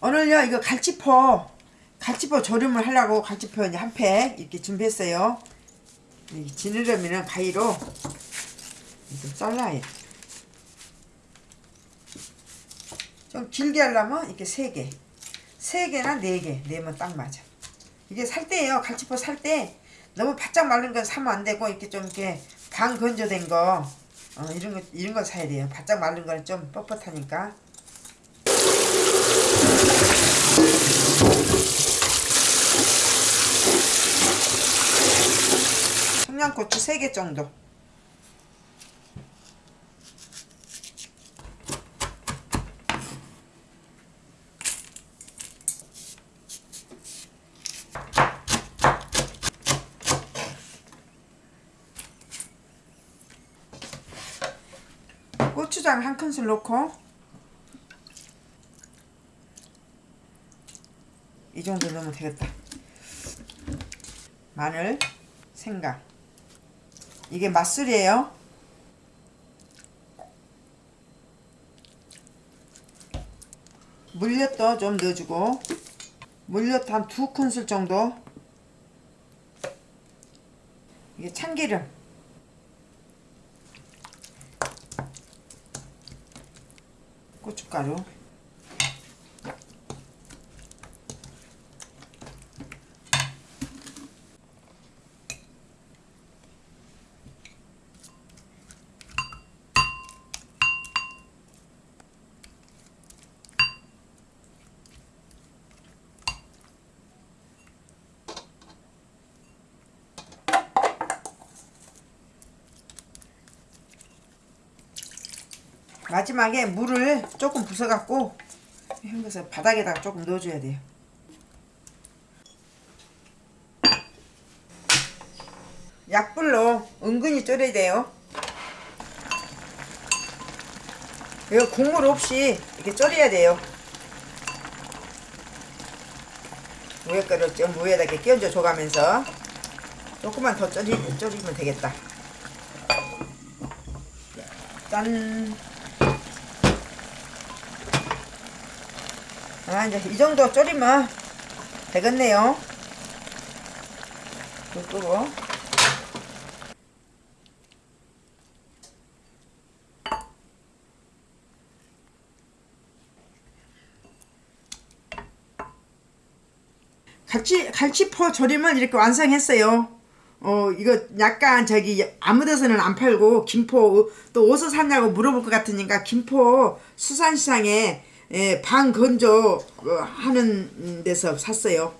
오늘요 이거 갈치포 갈치포 조림을 하려고 갈치포 이제 한팩 이렇게 준비했어요. 이 지느러미는 가위로 좀 잘라야 돼. 좀 길게 하려면 이렇게 세 개, 세 개나 네개 내면 딱 맞아. 이게 살 때예요. 갈치포 살 때 너무 바짝 마른 건 사면 안 되고 이렇게 좀 이렇게 반 건조된 거 어, 이런 거 이런 거 사야 돼요. 바짝 마른 거는 좀 뻣뻣하니까. 청양고추 3개 정도. 고추장 한 큰술 넣고 이 정도 넣으면 되겠다. 마늘 생강 이게 맛술이에요. 물엿도 좀 넣어주고 물엿 한 두 큰술 정도. 이게 참기름. 고춧가루 마지막에 물을 조금 부숴갖고 헹궈서 바닥에다가 조금 넣어줘야 돼요. 약불로 은근히 졸여야 돼요. 이거 국물 없이 이렇게 졸여야 돼요. 위에 거를 좀 위에다 이렇게 끼얹어 줘가면서 조금만 더 졸이, 졸이면 되겠다. 짠! 아 이제 이 정도 졸이면 되겠네요. 불 끄고 갈치, 갈치포 조림은 이렇게 완성했어요. 어 이거 약간 저기 아무 데서는 안 팔고 김포 또 어디서 샀냐고 물어볼 것 같으니까 김포 수산시장에 예, 반 건조 어, 하는 데서 샀어요.